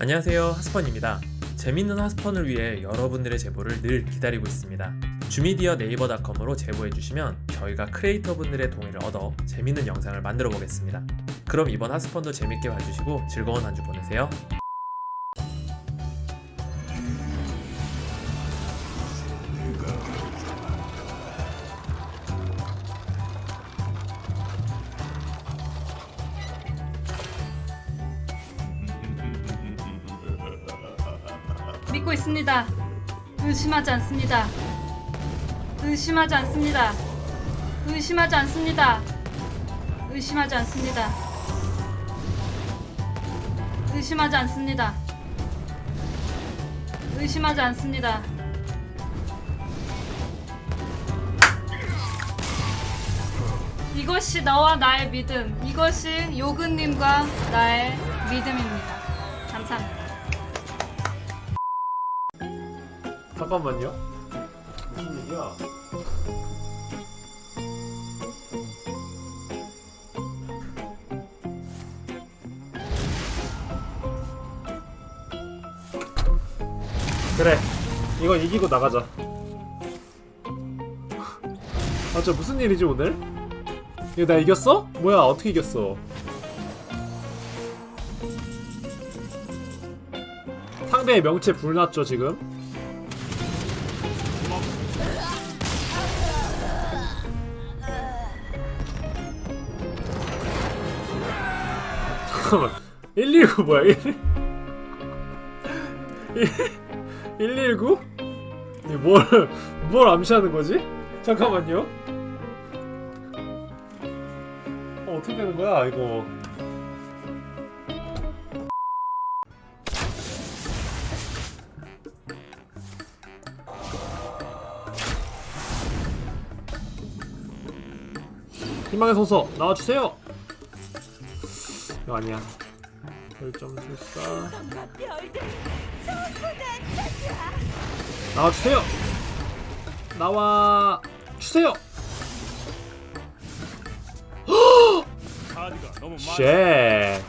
안녕하세요 하스펀입니다. 재밌는 하스펀을 위해 여러분들의 제보를 늘 기다리고 있습니다. 주미디어 네이버닷컴으로 제보해주시면 저희가 크리에이터 분들의 동의를 얻어 재밌는 영상을 만들어 보겠습니다. 그럼 이번 하스펀도 재밌게 봐주시고 즐거운 한 주 보내세요 믿고 있습니다. 의심하지 않습니다. 의심하지 않습니다. 의심하지 않습니다. 의심하지 않습니다. 의심하지 않습니다. 의심하지 않습니다. 이것이 너와 나의 믿음. 이것이 요근님과 나의 믿음입니다. 감사합니다. 잠깐만요 무슨 얘기야 그래 이건 이기고 나가자 아 저 무슨 일이지 오늘? 이거 나 이겼어? 뭐야 어떻게 이겼어 상대의 명체 불났죠 지금 잠깐만. 119 뭐야 1 119? 뭘, 뭘 암시하는 거지? 잠깐만요. 어, 어떻게 되는 거야 이거? 희망의 소서 나와주세요 이거 아니야. 별점 술사 나와주세요. 나와 주세요. 쉣.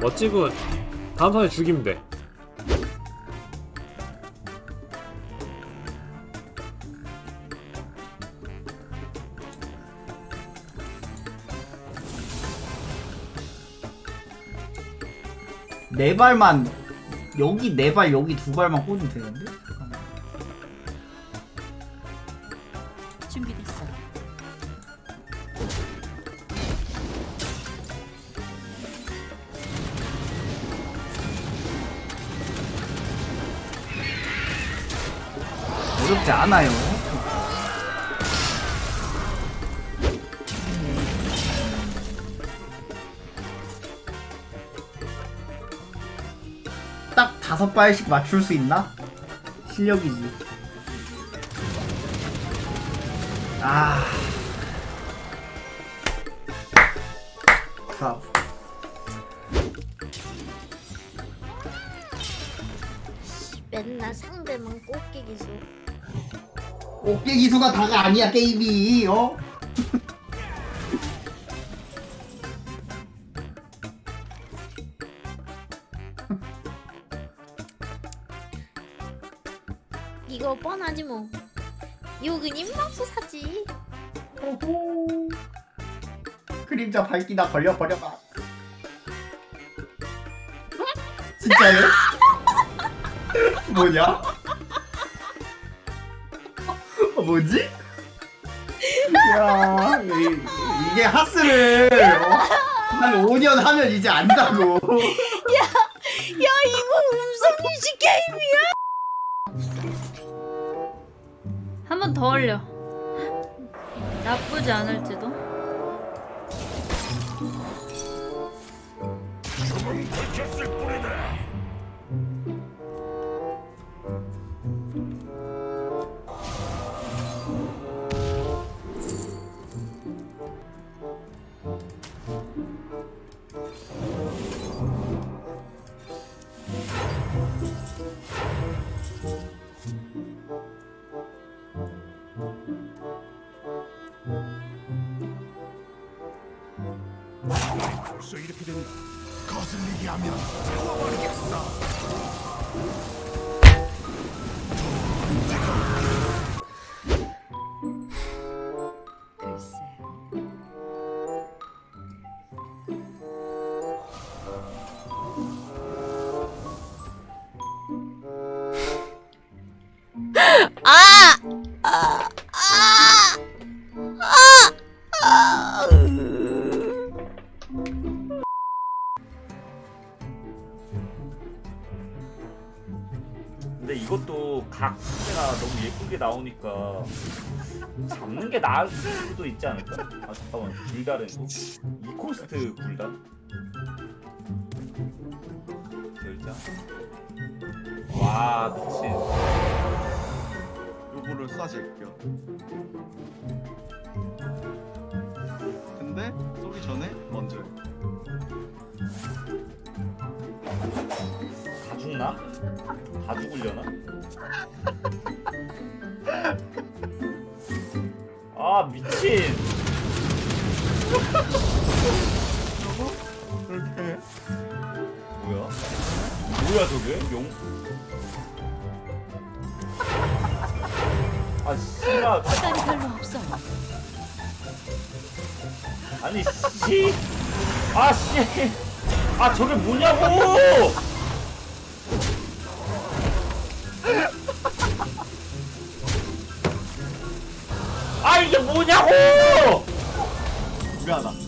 멋지군. 다음 턴에 죽이면 돼 네 발만 여기 네 발 여기 두 발만 꽂으면 되는데? 잠깐만. 준비됐어. 어렵지 않아요. 딱 다섯 발씩 맞출 수 있나? 실력이지. 아. 자, 맨날 상대만 꽃게 기수. 어깨 기수가 다가 아니야 게임이 어? 이거 뻔하지 뭐. 요근 입맛소사지. 오호. 그림자 밝기나 걸려 버려봐. 진짜요? 뭐냐? 어, 뭐지? 야, 이, 이게 하스를 어? 한 5년 하면 이제 안다고. 더 올려. 나쁘지 않을지도. 뿐이다 벌써 이렇게 됐나? 거슬리게 하면 태워버리겠어. 예쁘게 나오니까 잡는 게 나을 수도 있지 않을까? 아 잠깐만 불달은 이코스트 불달? 열자 와 미친 요거를 쏴줄게요. 근데 쏘기 전에 먼저 다 죽나? 다 죽으려나? 아 미친 그렇게 해. 뭐야? 뭐야 저게? 용? 아 씨발 시간이 별로 없어. 아니 씨! 아 씨! 아 저게 뭐냐고! 아 이게 뭐냐고! 미안하다.